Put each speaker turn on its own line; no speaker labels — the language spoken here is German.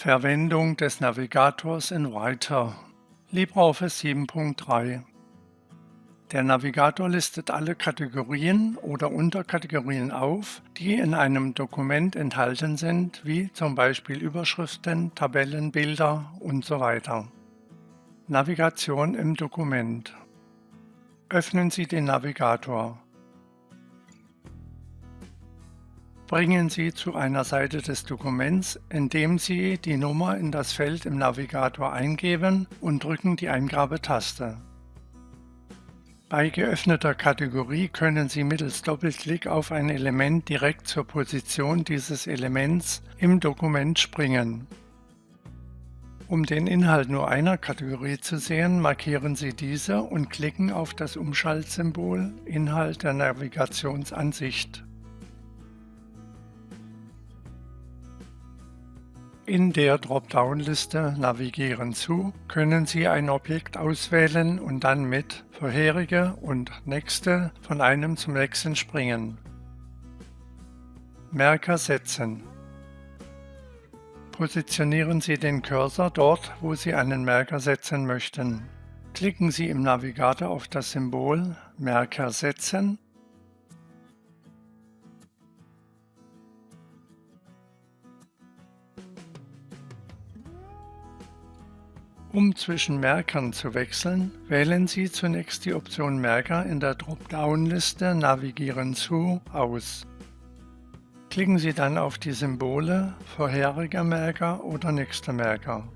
Verwendung des Navigators in Writer LibreOffice 7.3 Der Navigator listet alle Kategorien oder Unterkategorien auf, die in einem Dokument enthalten sind, wie zum Beispiel Überschriften, Tabellen, Bilder usw. Navigation im Dokument Öffnen Sie den Navigator. Bringen Sie zu einer Seite des Dokuments, indem Sie die Nummer in das Feld im Navigator eingeben und drücken die Eingabetaste. Bei geöffneter Kategorie können Sie mittels Doppelklick auf ein Element direkt zur Position dieses Elements im Dokument springen. Um den Inhalt nur einer Kategorie zu sehen, markieren Sie diese und klicken auf das Umschaltsymbol Inhalt der Navigationsansicht. In der Dropdown-Liste Navigieren zu können Sie ein Objekt auswählen und dann mit Vorherige und Nächste von einem zum nächsten springen. Merker setzen. Positionieren Sie den Cursor dort, wo Sie einen Merker setzen möchten. Klicken Sie im Navigator auf das Symbol Merker setzen Um zwischen Merkern zu wechseln, wählen Sie zunächst die Option Merker in der Dropdown-Liste Navigieren zu aus. Klicken Sie dann auf die Symbole Vorheriger Merker oder Nächster Merker.